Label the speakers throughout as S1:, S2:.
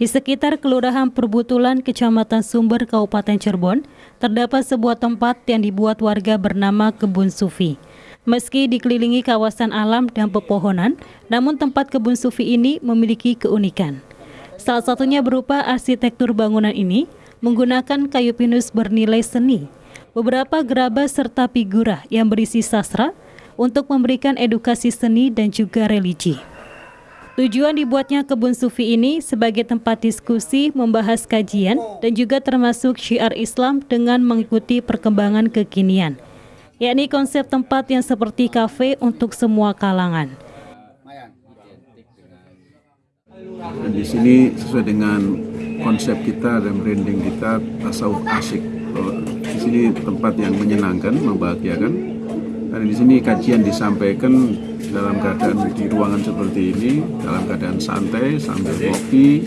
S1: Di sekitar Kelurahan Perbutulan, Kecamatan Sumber, Kabupaten Cirebon, terdapat sebuah tempat yang dibuat warga bernama Kebun Sufi. Meski dikelilingi kawasan alam dan pepohonan, namun tempat kebun sufi ini memiliki keunikan. Salah satunya berupa arsitektur bangunan ini menggunakan kayu pinus bernilai seni, beberapa gerabah serta figura yang berisi sastra untuk memberikan edukasi seni dan juga religi. Tujuan dibuatnya kebun sufi ini sebagai tempat diskusi, membahas kajian, dan juga termasuk syiar Islam dengan mengikuti perkembangan kekinian, yakni konsep tempat yang seperti kafe untuk semua kalangan.
S2: Dan di sini sesuai dengan konsep kita dan branding kita tasawuf asik. Di sini tempat yang menyenangkan, membahagiakan. Dan di sini kajian disampaikan dalam keadaan di ruangan seperti ini dalam keadaan santai sambil kopi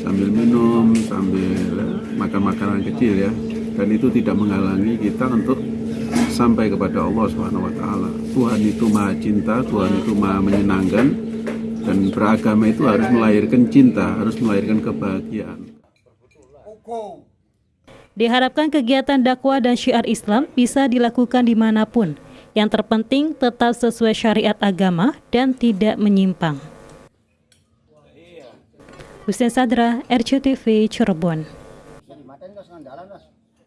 S2: sambil minum sambil makan makanan kecil ya dan itu tidak menghalangi kita untuk sampai kepada Allah Subhanahu wa taala. Tuhan itu Maha Cinta, Tuhan itu Maha menyenangkan dan beragama itu harus melahirkan cinta, harus melahirkan kebahagiaan.
S1: Diharapkan kegiatan dakwah dan syiar Islam bisa dilakukan di mana pun, yang terpenting tetap sesuai syariat agama dan tidak menyimpang. Hussein Sadra, RCTV Cirebon.